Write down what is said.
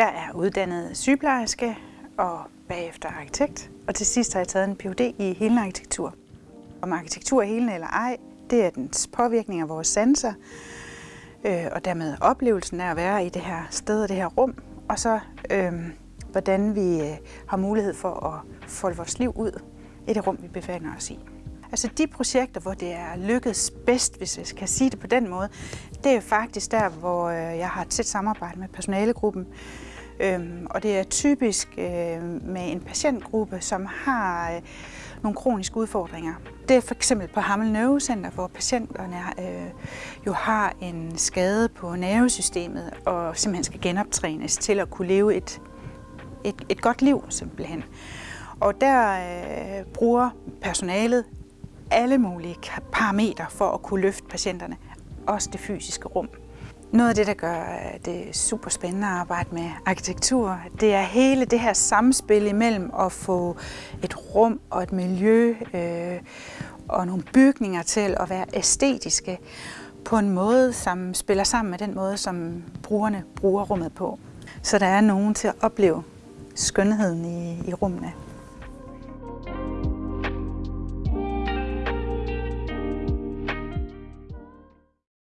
Jeg er uddannet sygeplejerske og bagefter arkitekt, og til sidst har jeg taget en Ph.D. i helende arkitektur. Om arkitektur er helende eller ej, det er dens påvirkning af vores sanser, øh, og dermed oplevelsen af at være i det her sted og det her rum, og så øh, hvordan vi øh, har mulighed for at folde vores liv ud i det rum, vi befinder os i. Altså de projekter, hvor det er lykkedes bedst, hvis jeg kan sige det på den måde, det er faktisk der, hvor øh, jeg har tæt samarbejde med personalegruppen. Øhm, og det er typisk øh, med en patientgruppe, som har øh, nogle kroniske udfordringer. Det er for eksempel på Hammel Nervecenter, hvor patienterne øh, jo har en skade på nervesystemet og simpelthen skal genoptrænes til at kunne leve et, et, et godt liv simpelthen. Og der øh, bruger personalet alle mulige parametre for at kunne løfte patienterne, også det fysiske rum. Noget af det, der gør øh, det super spændende at arbejde med arkitektur, det er hele det her samspil imellem at få et rum og et miljø øh, og nogle bygninger til at være æstetiske på en måde, som spiller sammen med den måde, som brugerne bruger rummet på. Så der er nogen til at opleve skønheden i, i rummene.